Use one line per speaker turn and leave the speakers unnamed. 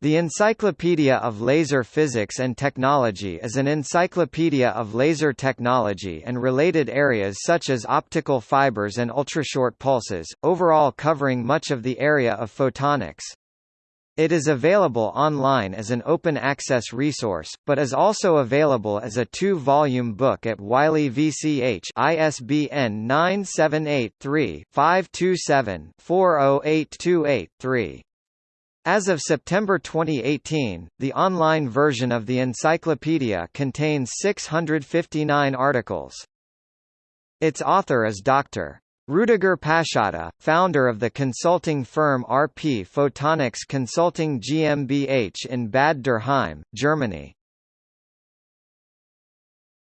The Encyclopedia of Laser Physics and Technology is an encyclopedia of laser technology and related areas such as optical fibers and ultrashort pulses, overall covering much of the area of photonics. It is available online as an open-access resource, but is also available as a two-volume book at Wiley VCH ISBN 978-3-527-40828-3. As of September 2018, the online version of the encyclopedia contains 659 articles. Its author is Dr. Rüdiger Paschotta, founder of the consulting firm RP Photonics Consulting GmbH in Bad Dürkheim, Germany.